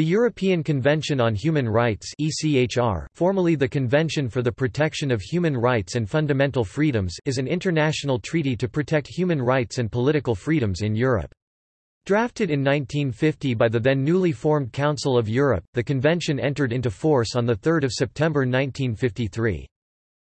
The European Convention on Human Rights ECHR, formerly the Convention for the Protection of Human Rights and Fundamental Freedoms is an international treaty to protect human rights and political freedoms in Europe. Drafted in 1950 by the then newly formed Council of Europe, the convention entered into force on 3 September 1953.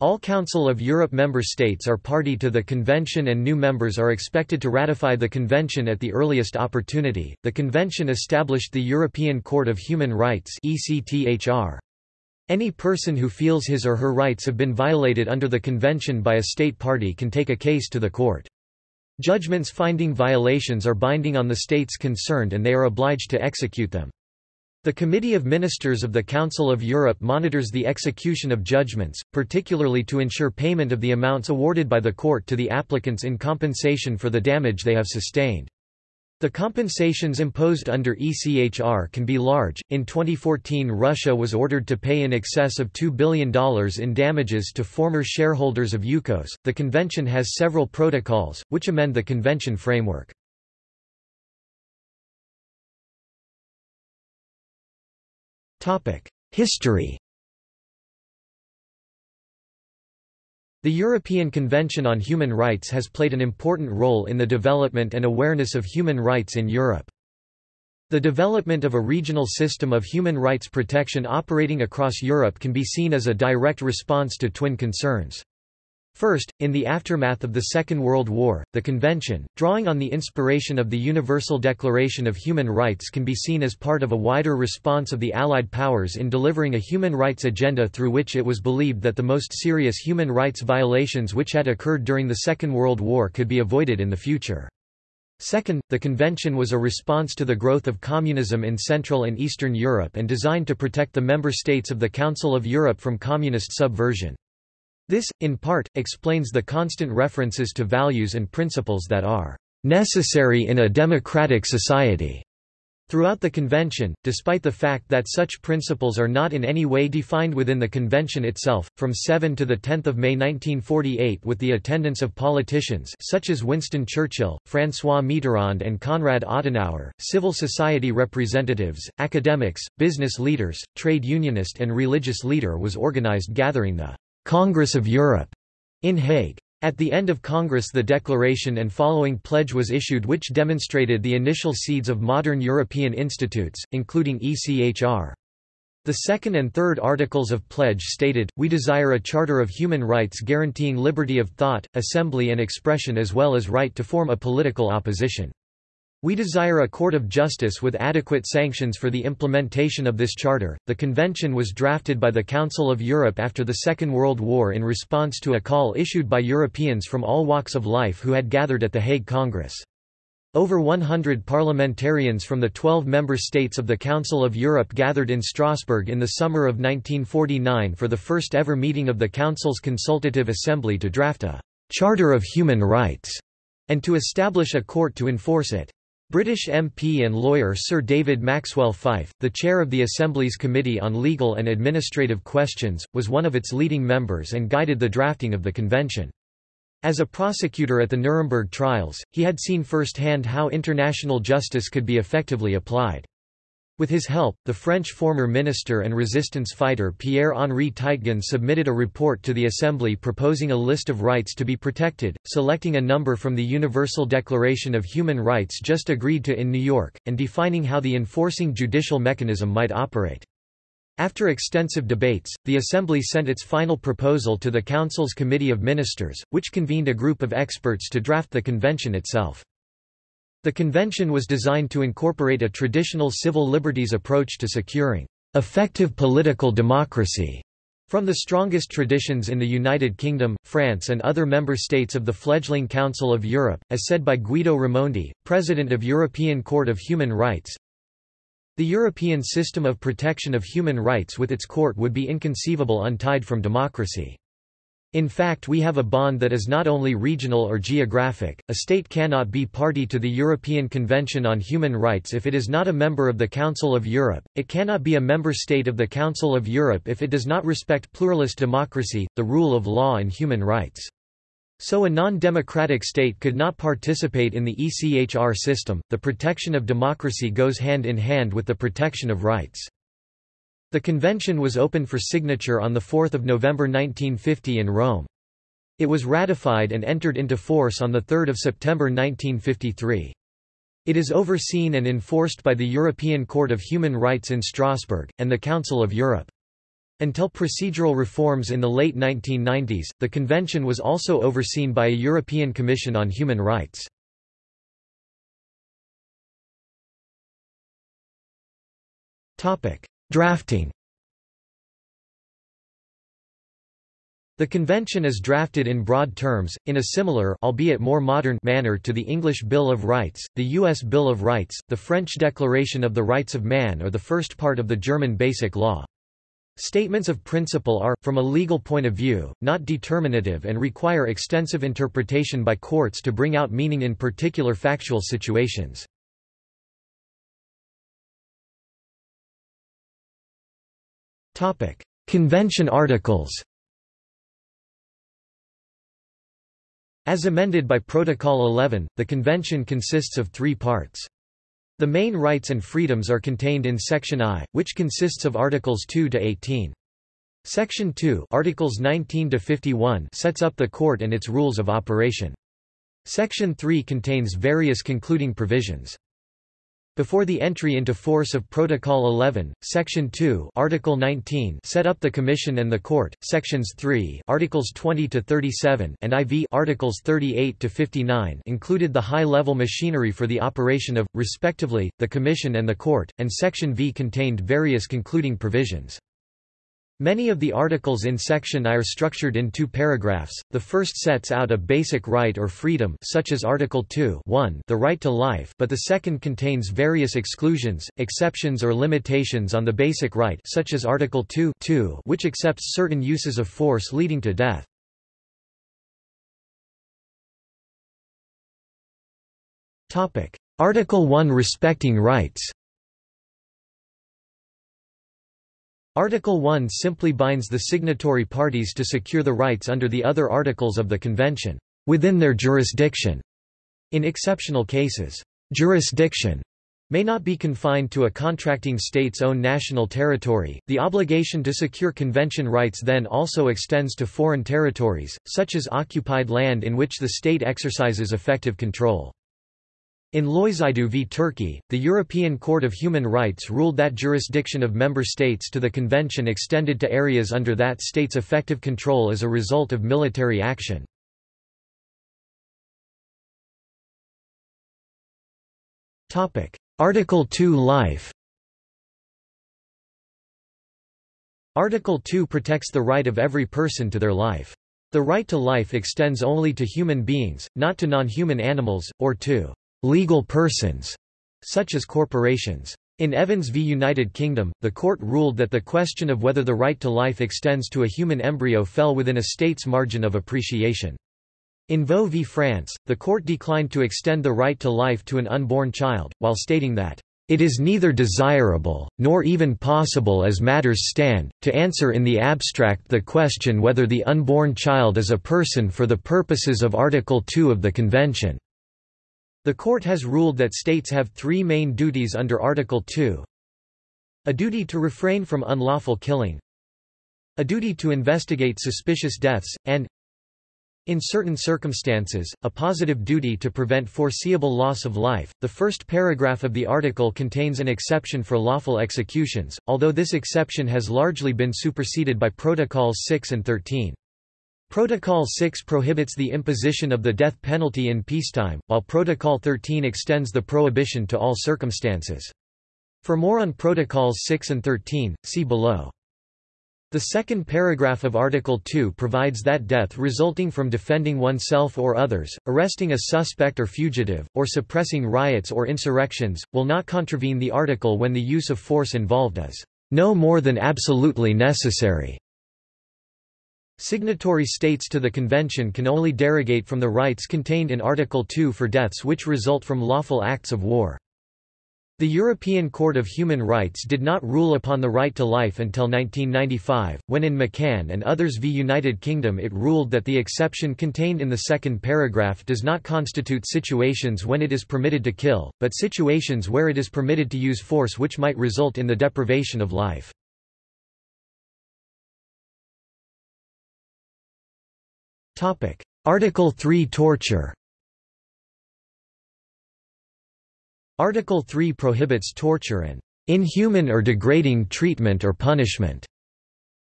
All Council of Europe member states are party to the convention and new members are expected to ratify the convention at the earliest opportunity. The convention established the European Court of Human Rights (ECTHR). Any person who feels his or her rights have been violated under the convention by a state party can take a case to the court. Judgments finding violations are binding on the states concerned and they are obliged to execute them. The Committee of Ministers of the Council of Europe monitors the execution of judgments, particularly to ensure payment of the amounts awarded by the court to the applicants in compensation for the damage they have sustained. The compensations imposed under ECHR can be large. In 2014, Russia was ordered to pay in excess of $2 billion in damages to former shareholders of Yukos. The convention has several protocols, which amend the convention framework. History The European Convention on Human Rights has played an important role in the development and awareness of human rights in Europe. The development of a regional system of human rights protection operating across Europe can be seen as a direct response to twin concerns. First, in the aftermath of the Second World War, the Convention, drawing on the inspiration of the Universal Declaration of Human Rights can be seen as part of a wider response of the Allied powers in delivering a human rights agenda through which it was believed that the most serious human rights violations which had occurred during the Second World War could be avoided in the future. Second, the convention was a response to the growth of communism in Central and Eastern Europe and designed to protect the member states of the Council of Europe from communist subversion. This, in part, explains the constant references to values and principles that are necessary in a democratic society. Throughout the convention, despite the fact that such principles are not in any way defined within the convention itself, from 7 to 10 May 1948 with the attendance of politicians such as Winston Churchill, François Mitterrand and Konrad Adenauer, civil society representatives, academics, business leaders, trade unionist and religious leader was organized gathering the Congress of Europe in Hague. At the end of Congress the declaration and following pledge was issued which demonstrated the initial seeds of modern European institutes, including ECHR. The second and third articles of pledge stated, We desire a charter of human rights guaranteeing liberty of thought, assembly and expression as well as right to form a political opposition. We desire a court of justice with adequate sanctions for the implementation of this charter. The convention was drafted by the Council of Europe after the Second World War in response to a call issued by Europeans from all walks of life who had gathered at the Hague Congress. Over 100 parliamentarians from the 12 member states of the Council of Europe gathered in Strasbourg in the summer of 1949 for the first ever meeting of the Council's Consultative Assembly to draft a Charter of Human Rights and to establish a court to enforce it. British MP and lawyer Sir David Maxwell Fyfe, the chair of the Assembly's Committee on Legal and Administrative Questions, was one of its leading members and guided the drafting of the convention. As a prosecutor at the Nuremberg trials, he had seen firsthand how international justice could be effectively applied. With his help, the French former minister and resistance fighter Pierre-Henri Teitgen submitted a report to the Assembly proposing a list of rights to be protected, selecting a number from the Universal Declaration of Human Rights just agreed to in New York, and defining how the enforcing judicial mechanism might operate. After extensive debates, the Assembly sent its final proposal to the Council's Committee of Ministers, which convened a group of experts to draft the convention itself. The convention was designed to incorporate a traditional civil liberties approach to securing effective political democracy from the strongest traditions in the United Kingdom, France and other member states of the fledgling Council of Europe, as said by Guido Raimondi, President of European Court of Human Rights, the European system of protection of human rights with its court would be inconceivable untied from democracy. In fact we have a bond that is not only regional or geographic, a state cannot be party to the European Convention on Human Rights if it is not a member of the Council of Europe, it cannot be a member state of the Council of Europe if it does not respect pluralist democracy, the rule of law and human rights. So a non-democratic state could not participate in the ECHR system. The protection of democracy goes hand in hand with the protection of rights. The convention was open for signature on 4 November 1950 in Rome. It was ratified and entered into force on 3 September 1953. It is overseen and enforced by the European Court of Human Rights in Strasbourg, and the Council of Europe. Until procedural reforms in the late 1990s, the convention was also overseen by a European Commission on Human Rights. Drafting The convention is drafted in broad terms, in a similar albeit more modern manner to the English Bill of Rights, the U.S. Bill of Rights, the French Declaration of the Rights of Man or the first part of the German Basic Law. Statements of principle are, from a legal point of view, not determinative and require extensive interpretation by courts to bring out meaning in particular factual situations. Convention articles As amended by Protocol 11, the convention consists of three parts. The main rights and freedoms are contained in Section I, which consists of Articles 2 to 18. Section 2 Articles 19 to 51 sets up the court and its rules of operation. Section 3 contains various concluding provisions. Before the entry into force of Protocol 11, Section 2 Article 19 set up the Commission and the Court, Sections 3 Articles 20 to 37 and IV Articles 38 to 59 included the high-level machinery for the operation of, respectively, the Commission and the Court, and Section V contained various concluding provisions. Many of the articles in Section I are structured in two paragraphs. The first sets out a basic right or freedom such as Article 2 1, the right to life but the second contains various exclusions, exceptions or limitations on the basic right such as Article 2 2 which accepts certain uses of force leading to death. Article 1 Respecting rights Article 1 simply binds the signatory parties to secure the rights under the other articles of the Convention, within their jurisdiction. In exceptional cases, jurisdiction may not be confined to a contracting state's own national territory. The obligation to secure convention rights then also extends to foreign territories, such as occupied land in which the state exercises effective control. In Loizidou v Turkey, the European Court of Human Rights ruled that jurisdiction of member states to the convention extended to areas under that state's effective control as a result of military action. Article 2 Life Article 2 protects the right of every person to their life. The right to life extends only to human beings, not to non-human animals, or to legal persons, such as corporations. In Evans v United Kingdom, the court ruled that the question of whether the right to life extends to a human embryo fell within a state's margin of appreciation. In Vo v France, the court declined to extend the right to life to an unborn child, while stating that, "...it is neither desirable, nor even possible as matters stand, to answer in the abstract the question whether the unborn child is a person for the purposes of Article 2 of the Convention." The court has ruled that states have three main duties under Article 2. A duty to refrain from unlawful killing. A duty to investigate suspicious deaths, and in certain circumstances, a positive duty to prevent foreseeable loss of life. The first paragraph of the article contains an exception for lawful executions, although this exception has largely been superseded by Protocols 6 and 13. Protocol 6 prohibits the imposition of the death penalty in peacetime, while Protocol 13 extends the prohibition to all circumstances. For more on Protocols 6 and 13, see below. The second paragraph of Article 2 provides that death resulting from defending oneself or others, arresting a suspect or fugitive, or suppressing riots or insurrections, will not contravene the article when the use of force involved is no more than absolutely necessary. Signatory states to the convention can only derogate from the rights contained in Article 2 for deaths which result from lawful acts of war. The European Court of Human Rights did not rule upon the right to life until 1995, when in McCann and others v United Kingdom it ruled that the exception contained in the second paragraph does not constitute situations when it is permitted to kill, but situations where it is permitted to use force which might result in the deprivation of life. Article 3 Torture Article 3 prohibits torture and inhuman or degrading treatment or punishment.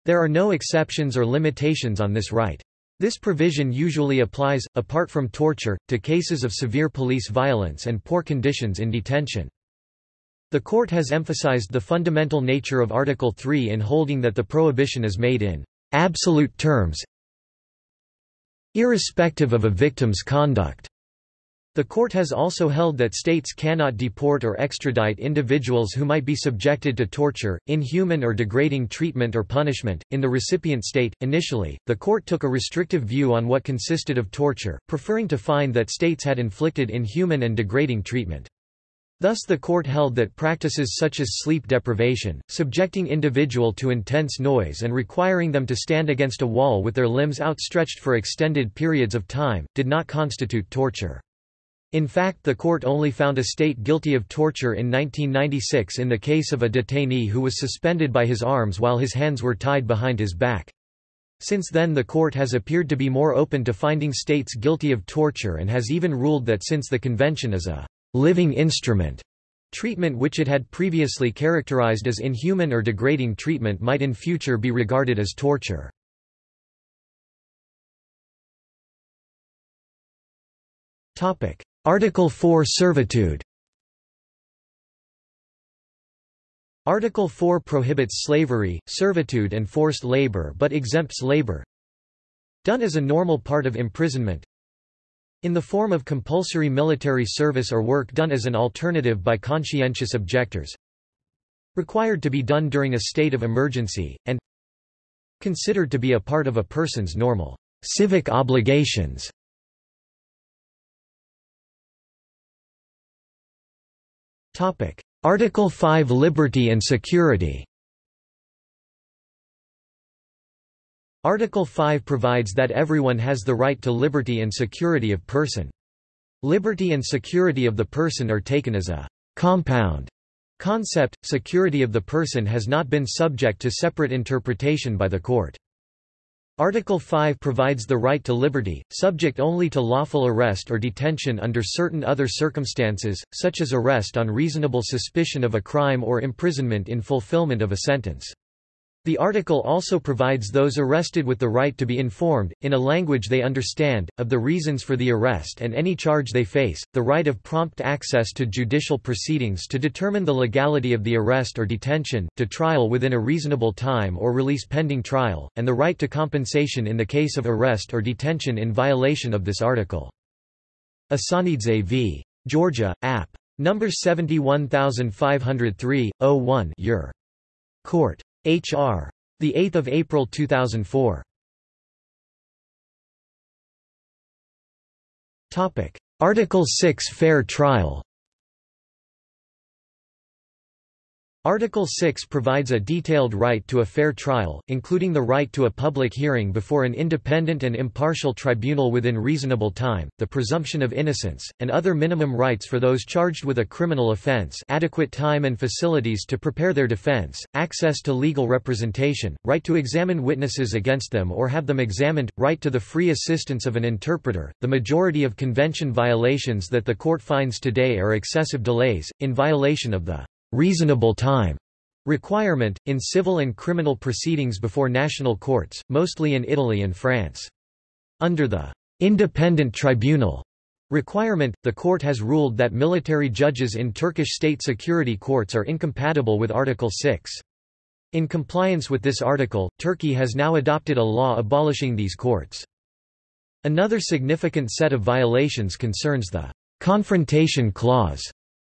There are no exceptions or limitations on this right. This provision usually applies, apart from torture, to cases of severe police violence and poor conditions in detention. The court has emphasized the fundamental nature of Article 3 in holding that the prohibition is made in absolute terms irrespective of a victim's conduct. The court has also held that states cannot deport or extradite individuals who might be subjected to torture, inhuman or degrading treatment or punishment. In the recipient state, initially, the court took a restrictive view on what consisted of torture, preferring to find that states had inflicted inhuman and degrading treatment. Thus the court held that practices such as sleep deprivation, subjecting individual to intense noise and requiring them to stand against a wall with their limbs outstretched for extended periods of time, did not constitute torture. In fact the court only found a state guilty of torture in 1996 in the case of a detainee who was suspended by his arms while his hands were tied behind his back. Since then the court has appeared to be more open to finding states guilty of torture and has even ruled that since the convention is a living instrument, treatment which it had previously characterized as inhuman or degrading treatment might in future be regarded as torture. Topic: Article 4 Servitude. Article 4 prohibits slavery, servitude and forced labor but exempts labor. Done as a normal part of imprisonment in the form of compulsory military service or work done as an alternative by conscientious objectors required to be done during a state of emergency, and considered to be a part of a person's normal civic obligations. Article 5 Liberty and security Article 5 provides that everyone has the right to liberty and security of person. Liberty and security of the person are taken as a compound concept, security of the person has not been subject to separate interpretation by the court. Article 5 provides the right to liberty, subject only to lawful arrest or detention under certain other circumstances, such as arrest on reasonable suspicion of a crime or imprisonment in fulfillment of a sentence. The article also provides those arrested with the right to be informed, in a language they understand, of the reasons for the arrest and any charge they face, the right of prompt access to judicial proceedings to determine the legality of the arrest or detention, to trial within a reasonable time or release pending trial, and the right to compensation in the case of arrest or detention in violation of this article. Asanidze v. Georgia, App. No. 71503, 01 Ur. Oh Court. H.R. The 8th of April 2004. Topic: Article 6 Fair trial. Article 6 provides a detailed right to a fair trial, including the right to a public hearing before an independent and impartial tribunal within reasonable time, the presumption of innocence, and other minimum rights for those charged with a criminal offense adequate time and facilities to prepare their defense, access to legal representation, right to examine witnesses against them or have them examined, right to the free assistance of an interpreter. The majority of convention violations that the court finds today are excessive delays, in violation of the reasonable time requirement, in civil and criminal proceedings before national courts, mostly in Italy and France. Under the independent tribunal requirement, the court has ruled that military judges in Turkish state security courts are incompatible with Article 6. In compliance with this article, Turkey has now adopted a law abolishing these courts. Another significant set of violations concerns the confrontation clause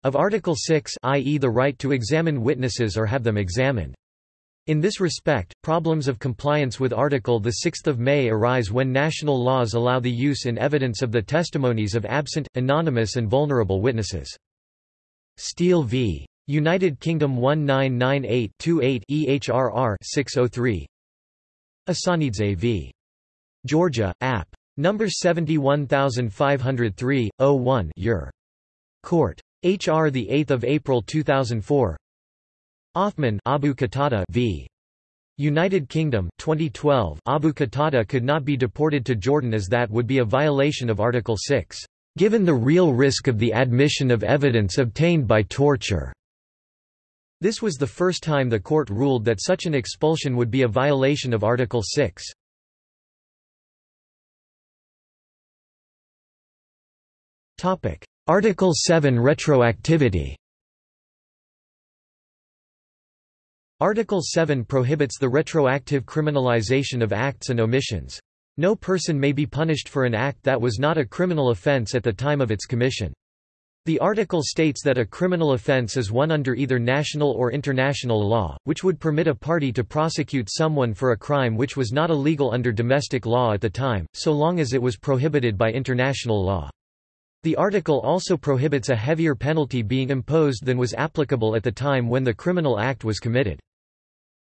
of Article 6 i.e. the right to examine witnesses or have them examined. In this respect, problems of compliance with Article 6 May arise when national laws allow the use in evidence of the testimonies of absent, anonymous and vulnerable witnesses. Steele v. United Kingdom 1998-28 EHRR 603 Asanidze v. Georgia, App. Number 71503, 01 Ur. Court. H.R. 8 April 2004 Othman Abu Qatada v. United Kingdom 2012 Abu Qatada could not be deported to Jordan as that would be a violation of Article 6, given the real risk of the admission of evidence obtained by torture. This was the first time the court ruled that such an expulsion would be a violation of Article 6. Article 7 Retroactivity Article 7 prohibits the retroactive criminalization of acts and omissions. No person may be punished for an act that was not a criminal offense at the time of its commission. The article states that a criminal offense is one under either national or international law, which would permit a party to prosecute someone for a crime which was not illegal under domestic law at the time, so long as it was prohibited by international law. The article also prohibits a heavier penalty being imposed than was applicable at the time when the criminal act was committed.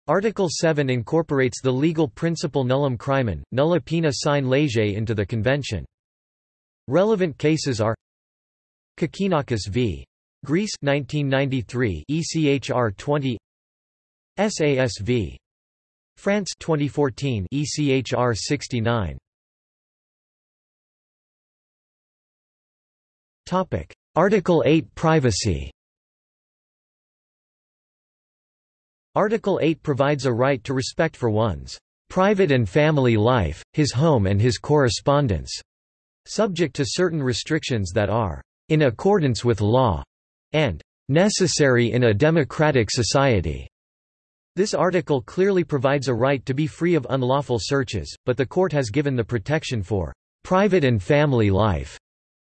Article 7 incorporates the legal principle nullum crimen, nulla poena sine lege into the convention. Relevant cases are Kokkinakis v. Greece 1993 ECHR 20 SAS v. France 2014 ECHR 69 Topic. Article 8 Privacy. Article 8 provides a right to respect for one's private and family life, his home and his correspondence, subject to certain restrictions that are in accordance with law and necessary in a democratic society. This article clearly provides a right to be free of unlawful searches, but the court has given the protection for private and family life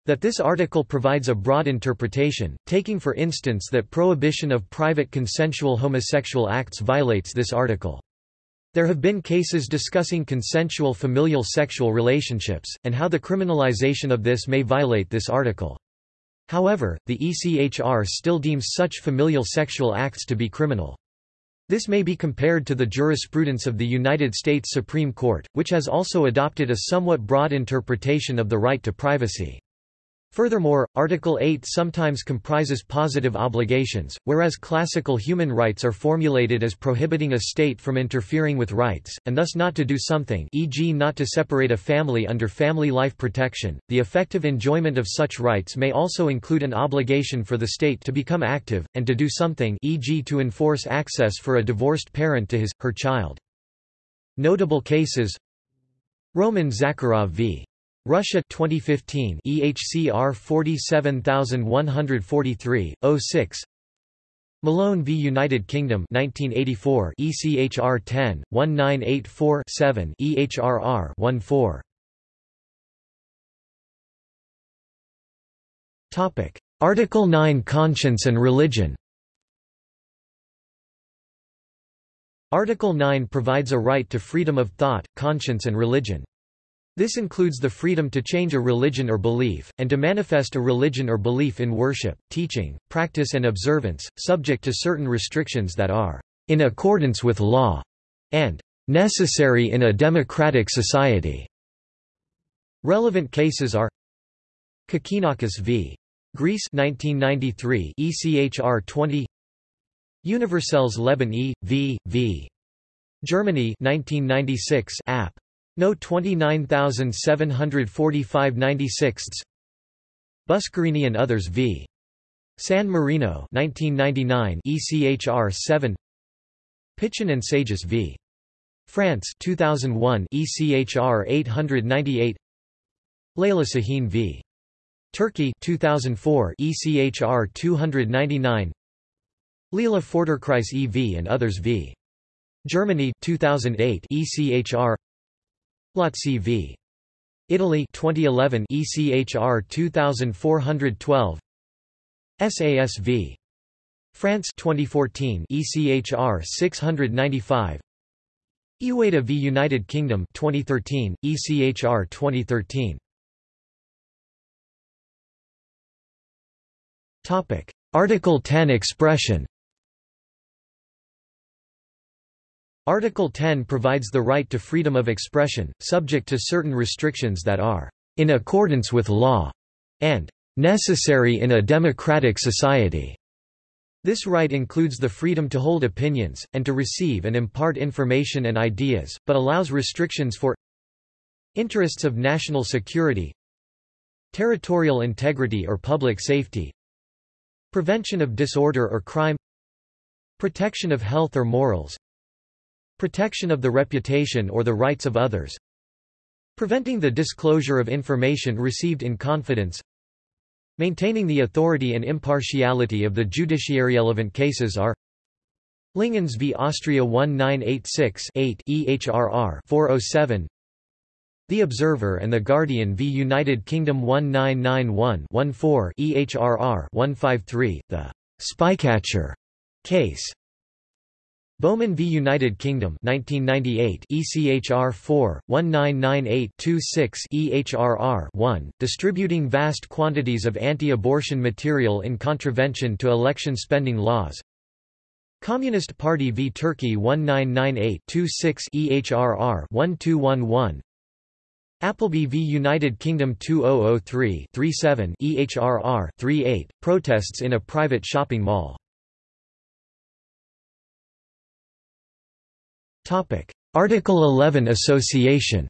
that this article provides a broad interpretation, taking for instance that prohibition of private consensual homosexual acts violates this article. There have been cases discussing consensual familial sexual relationships, and how the criminalization of this may violate this article. However, the ECHR still deems such familial sexual acts to be criminal. This may be compared to the jurisprudence of the United States Supreme Court, which has also adopted a somewhat broad interpretation of the right to privacy. Furthermore, Article 8 sometimes comprises positive obligations, whereas classical human rights are formulated as prohibiting a state from interfering with rights, and thus not to do something e.g. not to separate a family under family life protection. The effective enjoyment of such rights may also include an obligation for the state to become active, and to do something e.g. to enforce access for a divorced parent to his, her child. Notable cases Roman Zakharov v. Russia 2015 EHCR 47143 06 Malone v United Kingdom 1984 ECHR 10 1984 7 EHRR 14 Topic. Article 9 Conscience and religion. Article 9 provides a right to freedom of thought, conscience and religion. This includes the freedom to change a religion or belief, and to manifest a religion or belief in worship, teaching, practice and observance, subject to certain restrictions that are in accordance with law and necessary in a democratic society. Relevant cases are Kokkinakis v. Greece 1993 ECHR 20 Universelles Leben e. v. v. Germany 1996 App. No 29745 96 Buscarini and others v. San Marino 1999 ECHR 7 Pichon and Sajous v. France 2001 ECHR 898 Leyla Sahin v. Turkey 2004 ECHR 299 Leela Forderkreis EV and others v. Germany 2008 ECHR Lautsi v. Italy 2011 ECHR 2412 SAS v. France 2014 ECHR 695 Eweida v United Kingdom 2013 ECHR 2013 Topic. Article 10 Expression Article 10 provides the right to freedom of expression, subject to certain restrictions that are in accordance with law and necessary in a democratic society. This right includes the freedom to hold opinions, and to receive and impart information and ideas, but allows restrictions for interests of national security, territorial integrity or public safety, prevention of disorder or crime, protection of health or morals, Protection of the reputation or the rights of others. Preventing the disclosure of information received in confidence. Maintaining the authority and impartiality of the judiciary. Relevant cases are Lingens v. Austria 1986-8 EHRR 407 The Observer and the Guardian v. United Kingdom 1991-14 EHRR 153 The Spycatcher case Bowman v United Kingdom 1998 ECHR 4 1998-26 EHRR 1 distributing vast quantities of anti-abortion material in contravention to election spending laws. Communist Party v Turkey 1998-26 EHRR 1211 Appleby v United Kingdom 2003-37 EHRR 38 protests in a private shopping mall Article 11 Association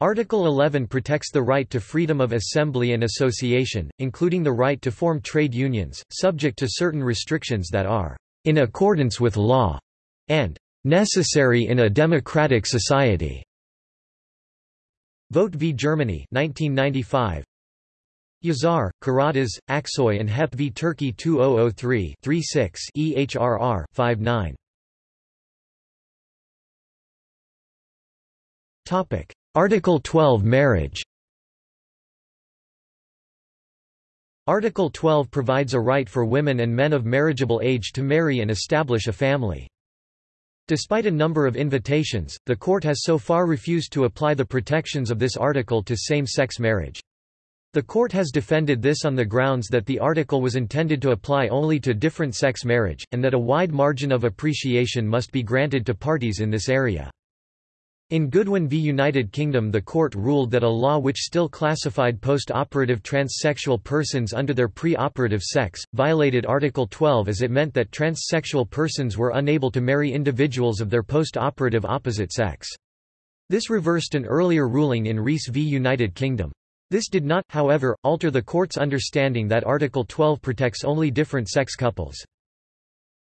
Article 11 protects the right to freedom of assembly and association, including the right to form trade unions, subject to certain restrictions that are in accordance with law and necessary in a democratic society. Vogt v. Germany 1995 Yazar, Karadas, Aksoy and Hep v Turkey 2003 36 EHRR 59. Topic: Article 12 Marriage. Article 12 provides a right for women and men of marriageable age to marry and establish a family. Despite a number of invitations, the court has so far refused to apply the protections of this article to same-sex marriage. The court has defended this on the grounds that the article was intended to apply only to different-sex marriage, and that a wide margin of appreciation must be granted to parties in this area. In Goodwin v United Kingdom the court ruled that a law which still classified post-operative transsexual persons under their pre-operative sex, violated Article 12 as it meant that transsexual persons were unable to marry individuals of their post-operative opposite sex. This reversed an earlier ruling in Rees v United Kingdom. This did not, however, alter the court's understanding that Article 12 protects only different-sex couples.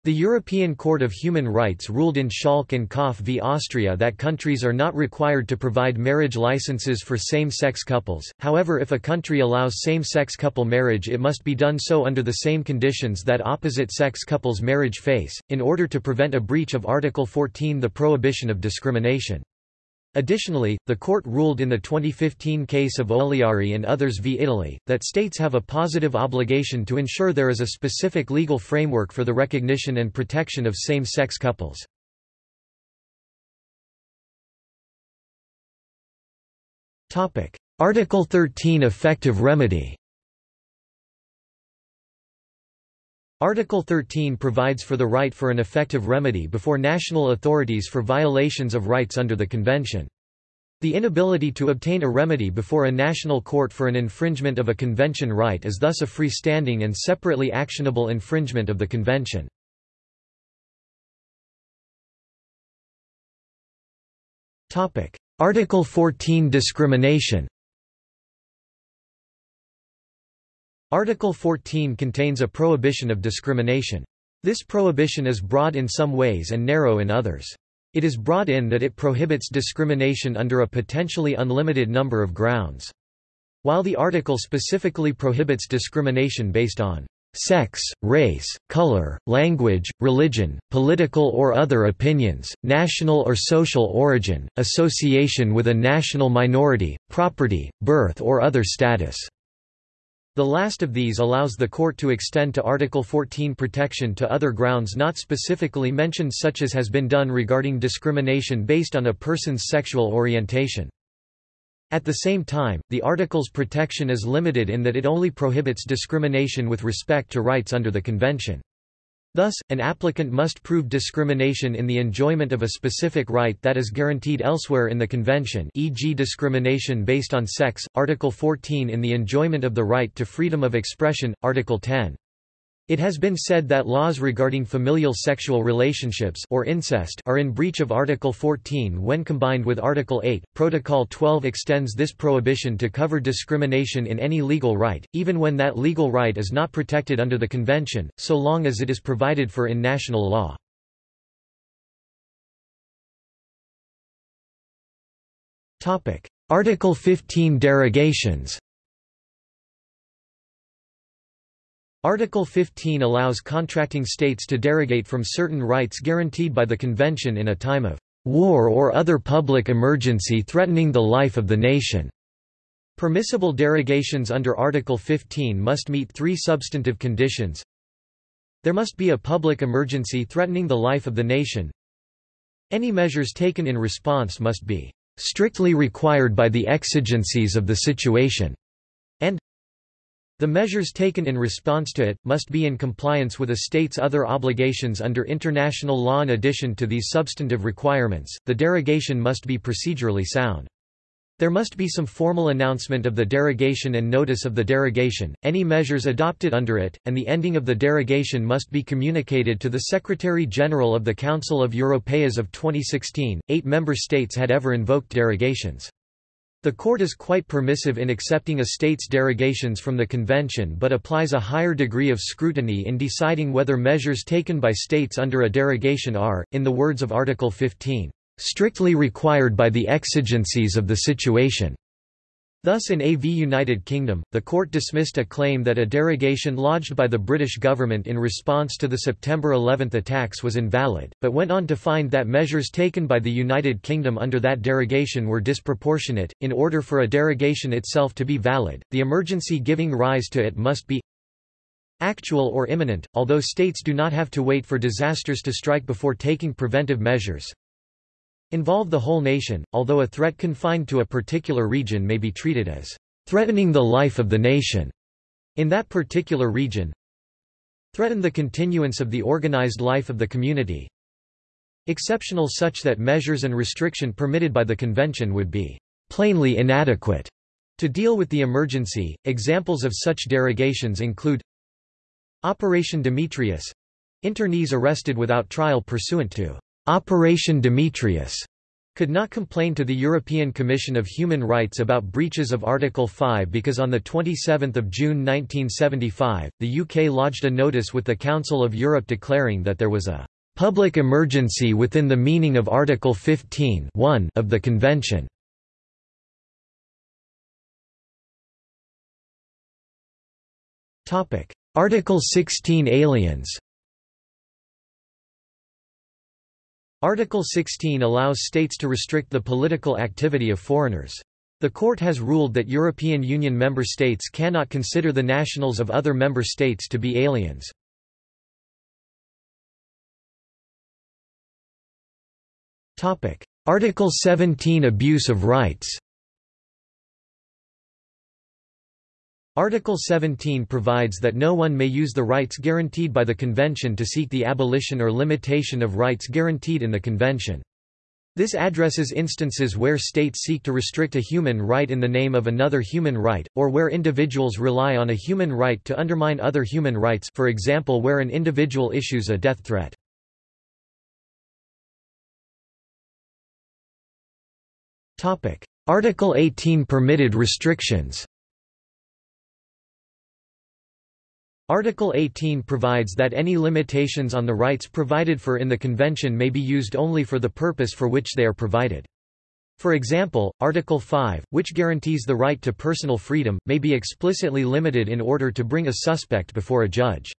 The European Court of Human Rights ruled in Schalk and Kopf v Austria that countries are not required to provide marriage licenses for same-sex couples, however if a country allows same-sex couple marriage it must be done so under the same conditions that opposite-sex couples marriage face, in order to prevent a breach of Article 14 the prohibition of discrimination. Additionally, the court ruled in the 2015 case of Oliari and others v Italy, that states have a positive obligation to ensure there is a specific legal framework for the recognition and protection of same-sex couples. Article 13 Effective remedy Article 13 provides for the right for an effective remedy before national authorities for violations of rights under the Convention. The inability to obtain a remedy before a national court for an infringement of a Convention right is thus a freestanding and separately actionable infringement of the Convention. Article 14 Discrimination Article 14 contains a prohibition of discrimination. This prohibition is broad in some ways and narrow in others. It is broad in that it prohibits discrimination under a potentially unlimited number of grounds. While the article specifically prohibits discrimination based on sex, race, color, language, religion, political or other opinions, national or social origin, association with a national minority, property, birth or other status. The last of these allows the court to extend to Article 14 protection to other grounds not specifically mentioned such as has been done regarding discrimination based on a person's sexual orientation. At the same time, the Article's protection is limited in that it only prohibits discrimination with respect to rights under the Convention. Thus, an applicant must prove discrimination in the enjoyment of a specific right that is guaranteed elsewhere in the Convention e.g. discrimination based on sex, Article 14 in the enjoyment of the right to freedom of expression, Article 10. It has been said that laws regarding familial sexual relationships or incest are in breach of Article 14 when combined with Article 8. Protocol 12 extends this prohibition to cover discrimination in any legal right, even when that legal right is not protected under the Convention, so long as it is provided for in national law. Article 15 derogations Article 15 allows contracting states to derogate from certain rights guaranteed by the Convention in a time of war or other public emergency threatening the life of the nation. Permissible derogations under Article 15 must meet three substantive conditions. There must be a public emergency threatening the life of the nation. Any measures taken in response must be strictly required by the exigencies of the situation, and the measures taken in response to it, must be in compliance with a state's other obligations under international law. In addition to these substantive requirements, the derogation must be procedurally sound. There must be some formal announcement of the derogation and notice of the derogation, any measures adopted under it, and the ending of the derogation must be communicated to the Secretary-General of the Council of Europe as of 2016. Eight member states had ever invoked derogations. The court is quite permissive in accepting a state's derogations from the convention but applies a higher degree of scrutiny in deciding whether measures taken by states under a derogation are, in the words of Article 15, "...strictly required by the exigencies of the situation." Thus in AV United Kingdom, the court dismissed a claim that a derogation lodged by the British government in response to the September 11 attacks was invalid, but went on to find that measures taken by the United Kingdom under that derogation were disproportionate. In order for a derogation itself to be valid, the emergency giving rise to it must be actual or imminent, although states do not have to wait for disasters to strike before taking preventive measures involve the whole nation, although a threat confined to a particular region may be treated as threatening the life of the nation in that particular region threaten the continuance of the organized life of the community exceptional such that measures and restriction permitted by the convention would be plainly inadequate to deal with the emergency. Examples of such derogations include Operation Demetrius internees arrested without trial pursuant to Operation Demetrius could not complain to the European Commission of Human Rights about breaches of Article 5 because on 27 June 1975, the UK lodged a notice with the Council of Europe declaring that there was a "...public emergency within the meaning of Article 15 of the Convention." Article 16 Aliens Article 16 allows states to restrict the political activity of foreigners. The court has ruled that European Union member states cannot consider the nationals of other member states to be aliens. Article 17 Abuse of rights Article 17 provides that no one may use the rights guaranteed by the Convention to seek the abolition or limitation of rights guaranteed in the Convention. This addresses instances where states seek to restrict a human right in the name of another human right, or where individuals rely on a human right to undermine other human rights for example where an individual issues a death threat. Article 18 Permitted restrictions Article 18 provides that any limitations on the rights provided for in the Convention may be used only for the purpose for which they are provided. For example, Article 5, which guarantees the right to personal freedom, may be explicitly limited in order to bring a suspect before a judge.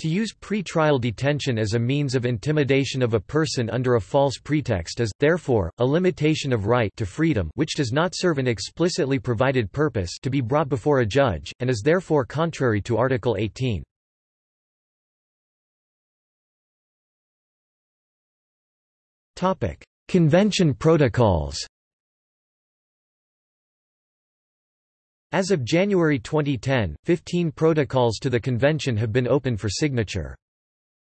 To use pre-trial detention as a means of intimidation of a person under a false pretext is, therefore, a limitation of right to freedom which does not serve an explicitly provided purpose to be brought before a judge, and is therefore contrary to Article 18. Convention protocols As of January 2010, 15 protocols to the convention have been open for signature.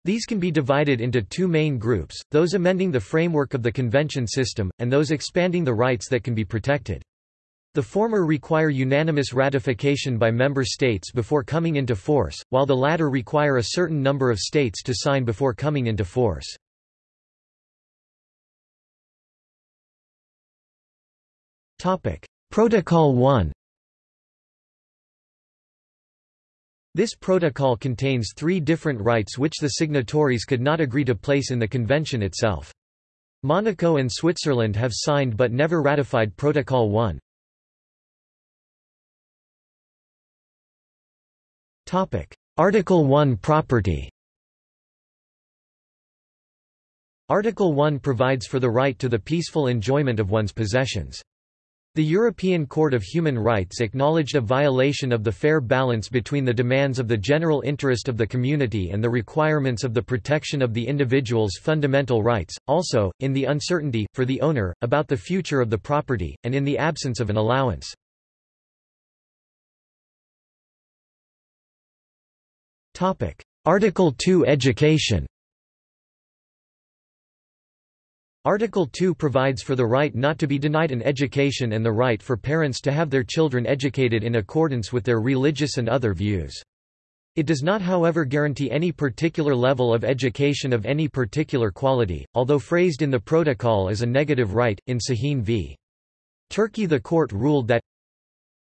These can be divided into two main groups, those amending the framework of the convention system, and those expanding the rights that can be protected. The former require unanimous ratification by member states before coming into force, while the latter require a certain number of states to sign before coming into force. Protocol 1 This protocol contains three different rights which the signatories could not agree to place in the convention itself. Monaco and Switzerland have signed but never ratified Protocol 1. Article 1 Property Article 1 provides for the right to the peaceful enjoyment of one's possessions. The European Court of Human Rights acknowledged a violation of the fair balance between the demands of the general interest of the community and the requirements of the protection of the individual's fundamental rights, also, in the uncertainty, for the owner, about the future of the property, and in the absence of an allowance. Article 2 Education Article 2 provides for the right not to be denied an education and the right for parents to have their children educated in accordance with their religious and other views. It does not however guarantee any particular level of education of any particular quality, although phrased in the protocol as a negative right, in Sahin v. Turkey the court ruled that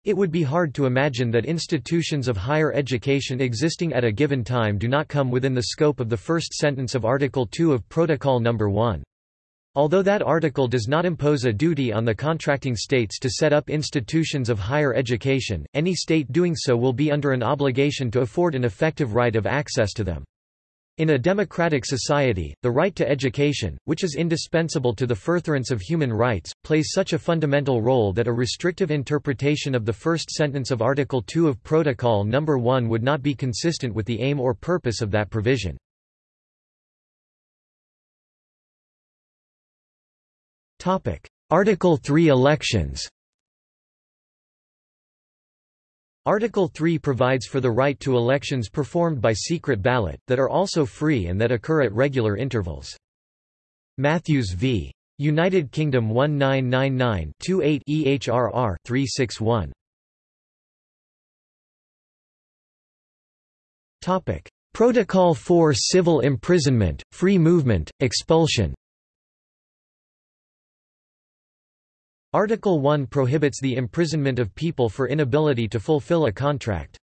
it would be hard to imagine that institutions of higher education existing at a given time do not come within the scope of the first sentence of Article 2 of Protocol No. 1. Although that article does not impose a duty on the contracting states to set up institutions of higher education, any state doing so will be under an obligation to afford an effective right of access to them. In a democratic society, the right to education, which is indispensable to the furtherance of human rights, plays such a fundamental role that a restrictive interpretation of the first sentence of Article 2 of Protocol No. 1 would not be consistent with the aim or purpose of that provision. Article 3 Elections Article 3 provides for the right to elections performed by secret ballot, that are also free and that occur at regular intervals. Matthews v. United Kingdom 1999-28 EHRR 361. Topic: Protocol 4 Civil imprisonment, free movement, expulsion Article 1 prohibits the imprisonment of people for inability to fulfill a contract.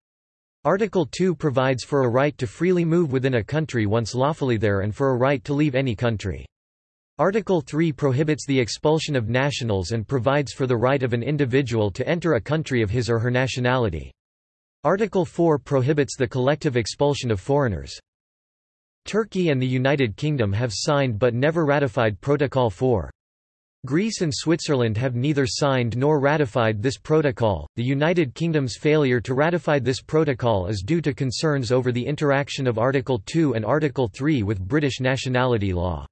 Article 2 provides for a right to freely move within a country once lawfully there and for a right to leave any country. Article 3 prohibits the expulsion of nationals and provides for the right of an individual to enter a country of his or her nationality. Article 4 prohibits the collective expulsion of foreigners. Turkey and the United Kingdom have signed but never ratified Protocol 4. Greece and Switzerland have neither signed nor ratified this protocol. The United Kingdom's failure to ratify this protocol is due to concerns over the interaction of Article 2 and Article 3 with British nationality law.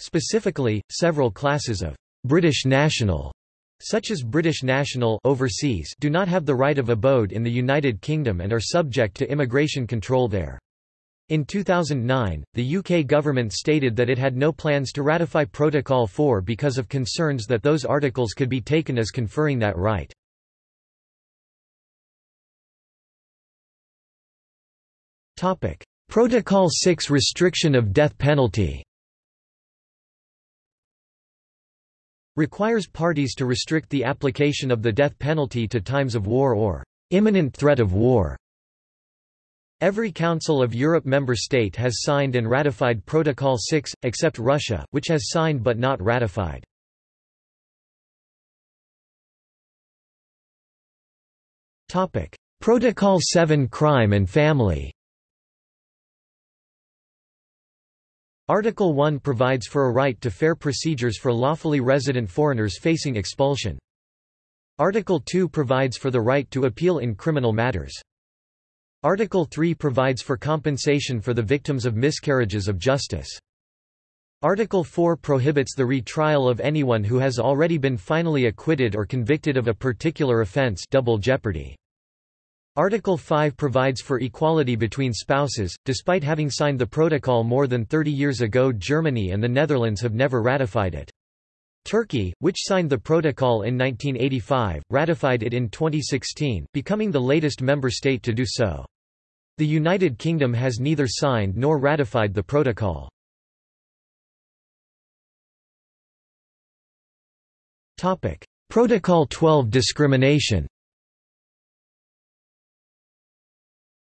Specifically, several classes of British national such as British national overseas do not have the right of abode in the United Kingdom and are subject to immigration control there. In 2009, the UK government stated that it had no plans to ratify Protocol 4 because of concerns that those articles could be taken as conferring that right. Protocol 6 Restriction of death penalty requires parties to restrict the application of the death penalty to times of war or imminent threat of war. Every Council of Europe member state has signed and ratified Protocol 6, except Russia, which has signed but not ratified. Protocol 7 Crime and Family Article 1 provides for a right to fair procedures for lawfully resident foreigners facing expulsion. Article 2 provides for the right to appeal in criminal matters. Article 3 provides for compensation for the victims of miscarriages of justice. Article 4 prohibits the retrial of anyone who has already been finally acquitted or convicted of a particular offense double jeopardy. Article 5 provides for equality between spouses. Despite having signed the protocol more than 30 years ago, Germany and the Netherlands have never ratified it. Turkey, which signed the protocol in 1985, ratified it in 2016, becoming the latest member state to do so. The United Kingdom has neither signed nor ratified the protocol. Protocol 12 discrimination.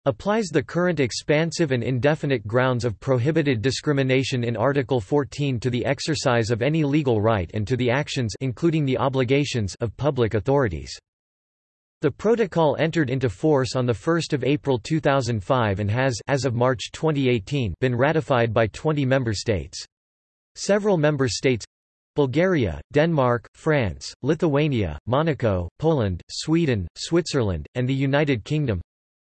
Applies the current expansive and indefinite grounds of prohibited discrimination in Article 14 to the exercise of any legal right and to the actions including the obligations of public authorities. The protocol entered into force on 1 April 2005 and has as of March 2018 been ratified by 20 member states. Several member states Bulgaria, Denmark, France, Lithuania, Monaco, Poland, Sweden, Switzerland, and the United Kingdom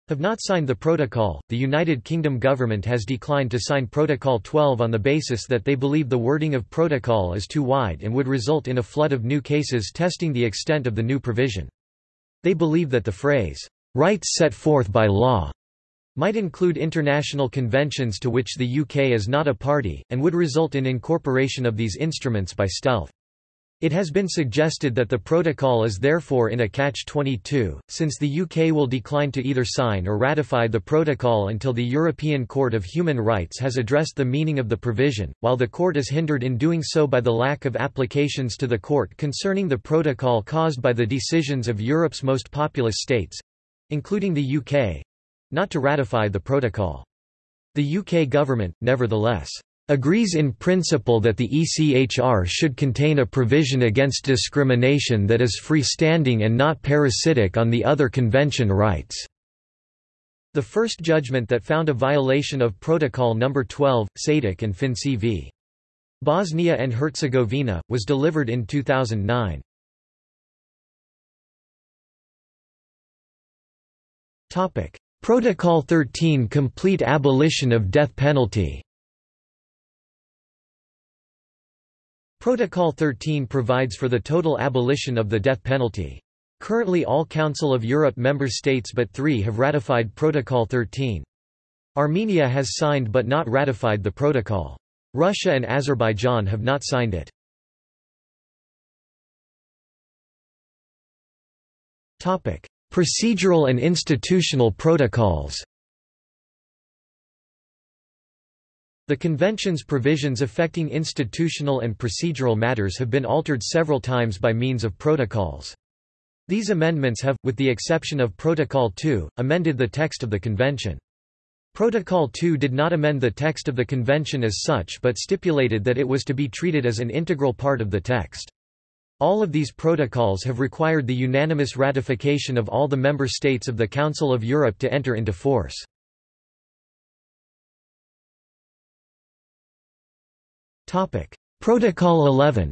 have not signed the protocol. The United Kingdom government has declined to sign Protocol 12 on the basis that they believe the wording of protocol is too wide and would result in a flood of new cases testing the extent of the new provision. They believe that the phrase, rights set forth by law, might include international conventions to which the UK is not a party, and would result in incorporation of these instruments by stealth. It has been suggested that the protocol is therefore in a catch-22, since the UK will decline to either sign or ratify the protocol until the European Court of Human Rights has addressed the meaning of the provision, while the court is hindered in doing so by the lack of applications to the court concerning the protocol caused by the decisions of Europe's most populous states—including the UK, not to ratify the protocol. The UK government, nevertheless, agrees in principle that the ECHR should contain a provision against discrimination that is freestanding and not parasitic on the other convention rights. The first judgment that found a violation of Protocol No. 12, Sejdić and Finci v. Bosnia and Herzegovina, was delivered in 2009. Protocol 13 Complete abolition of death penalty Protocol 13 provides for the total abolition of the death penalty. Currently all Council of Europe member states but three have ratified Protocol 13. Armenia has signed but not ratified the protocol. Russia and Azerbaijan have not signed it. Procedural and institutional protocols The Convention's provisions affecting institutional and procedural matters have been altered several times by means of protocols. These amendments have, with the exception of Protocol 2, amended the text of the Convention. Protocol 2 did not amend the text of the Convention as such but stipulated that it was to be treated as an integral part of the text. All of these protocols have required the unanimous ratification of all the member states of the Council of Europe to enter into force. Protocol 11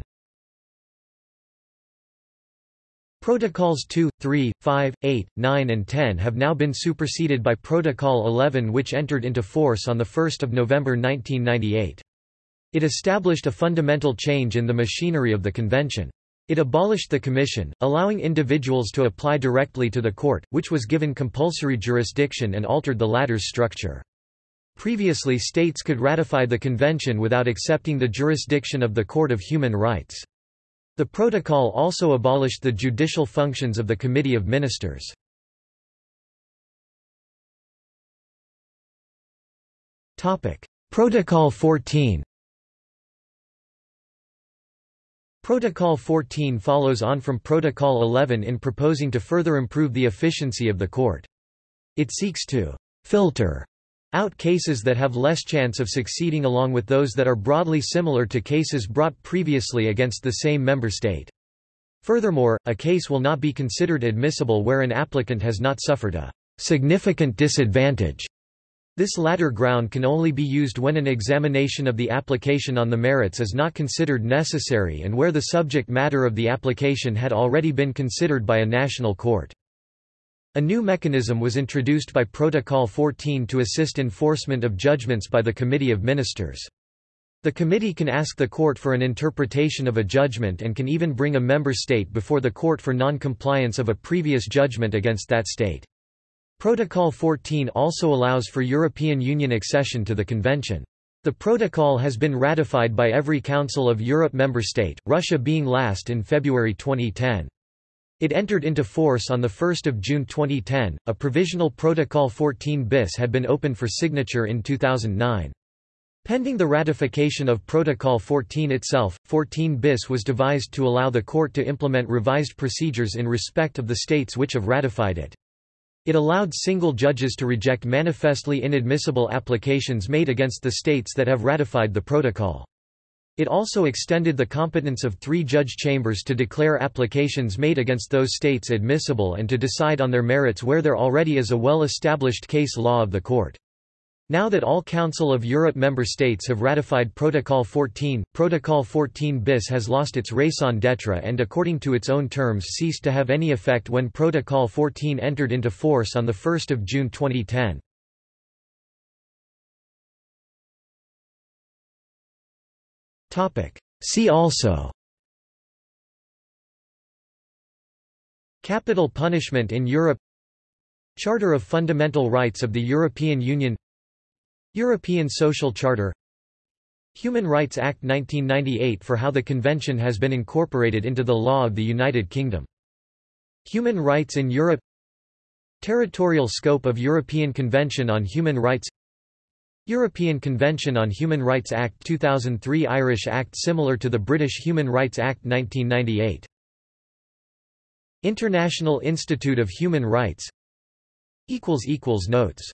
Protocols 2, 3, 5, 8, 9 and 10 have now been superseded by Protocol 11 which entered into force on 1 November 1998. It established a fundamental change in the machinery of the convention. It abolished the commission, allowing individuals to apply directly to the court, which was given compulsory jurisdiction and altered the latter's structure. Previously states could ratify the convention without accepting the jurisdiction of the Court of Human Rights. The protocol also abolished the judicial functions of the Committee of Ministers. Protocol 14 Protocol 14 follows on from Protocol 11 in proposing to further improve the efficiency of the court. It seeks to «filter» out cases that have less chance of succeeding along with those that are broadly similar to cases brought previously against the same member state. Furthermore, a case will not be considered admissible where an applicant has not suffered a «significant disadvantage» This latter ground can only be used when an examination of the application on the merits is not considered necessary and where the subject matter of the application had already been considered by a national court. A new mechanism was introduced by Protocol 14 to assist enforcement of judgments by the Committee of Ministers. The committee can ask the court for an interpretation of a judgment and can even bring a member state before the court for non-compliance of a previous judgment against that state. Protocol 14 also allows for European Union accession to the convention. The protocol has been ratified by every Council of Europe member state, Russia being last in February 2010. It entered into force on 1 June 2010. A provisional Protocol 14 bis had been opened for signature in 2009. Pending the ratification of Protocol 14 itself, 14 bis was devised to allow the court to implement revised procedures in respect of the states which have ratified it. It allowed single judges to reject manifestly inadmissible applications made against the states that have ratified the protocol. It also extended the competence of three judge chambers to declare applications made against those states admissible and to decide on their merits where there already is a well-established case law of the court. Now that all Council of Europe member states have ratified Protocol 14, Protocol 14 bis has lost its raison d'etre and according to its own terms ceased to have any effect when Protocol 14 entered into force on 1 June 2010. See also. Capital punishment in Europe. Charter of Fundamental Rights of the European Union. European Social Charter. Human Rights Act 1998 for how the Convention has been incorporated into the law of the United Kingdom. Human rights in Europe. Territorial scope of European Convention on Human Rights European Convention on Human Rights Act 2003 Irish Act similar to the British Human Rights Act 1998 International Institute of Human Rights. Notes